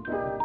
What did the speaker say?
you.